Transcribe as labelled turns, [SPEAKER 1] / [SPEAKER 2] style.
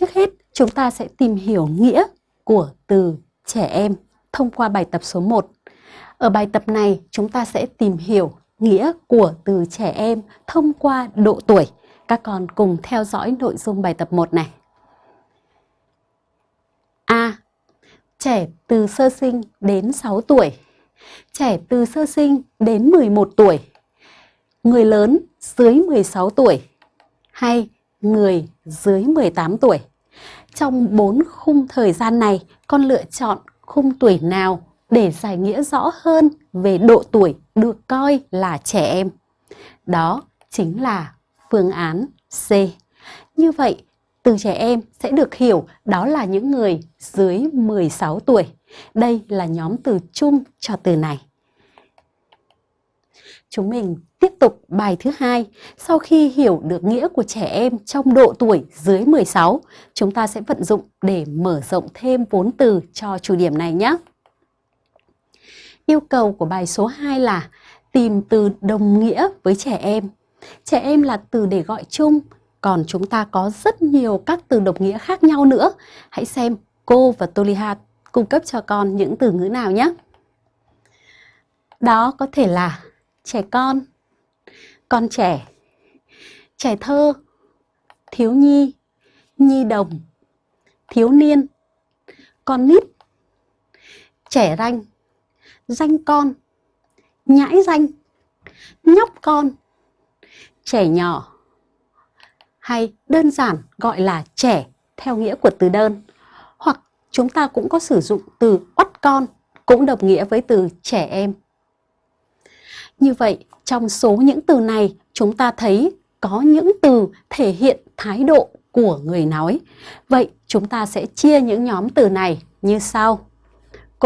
[SPEAKER 1] Trước hết, chúng ta sẽ tìm hiểu nghĩa của từ trẻ em thông qua bài tập số 1. Ở bài tập này, chúng ta sẽ tìm hiểu nghĩa của từ trẻ em thông qua độ tuổi. Các con cùng theo dõi nội dung bài tập 1 này. A. Trẻ từ sơ sinh đến 6 tuổi. Trẻ từ sơ sinh đến 11 tuổi. Người lớn dưới 16 tuổi hay người dưới 18 tuổi. Trong 4 khung thời gian này, con lựa chọn khung tuổi nào để giải nghĩa rõ hơn về độ tuổi được coi là trẻ em. Đó chính là phương án C. Như vậy, từ trẻ em sẽ được hiểu đó là những người dưới 16 tuổi. Đây là nhóm từ chung cho từ này. Chúng mình tiếp tục bài thứ hai. Sau khi hiểu được nghĩa của trẻ em trong độ tuổi dưới 16, chúng ta sẽ vận dụng để mở rộng thêm vốn từ cho chủ điểm này nhé. Yêu cầu của bài số 2 là tìm từ đồng nghĩa với trẻ em. Trẻ em là từ để gọi chung, còn chúng ta có rất nhiều các từ đồng nghĩa khác nhau nữa. Hãy xem cô và Toliha cung cấp cho con những từ ngữ nào nhé. Đó có thể là trẻ con, con trẻ, trẻ thơ, thiếu nhi, nhi đồng, thiếu niên, con nít, trẻ ranh, danh con, nhãi danh, nhóc con, trẻ nhỏ hay đơn giản gọi là trẻ theo nghĩa của từ đơn. Hoặc chúng ta cũng có sử dụng từ oắt con cũng đồng nghĩa với từ trẻ em. Như vậy, trong số những từ này, chúng ta thấy có những từ thể hiện thái độ của người nói. Vậy chúng ta sẽ chia những nhóm từ này như sau.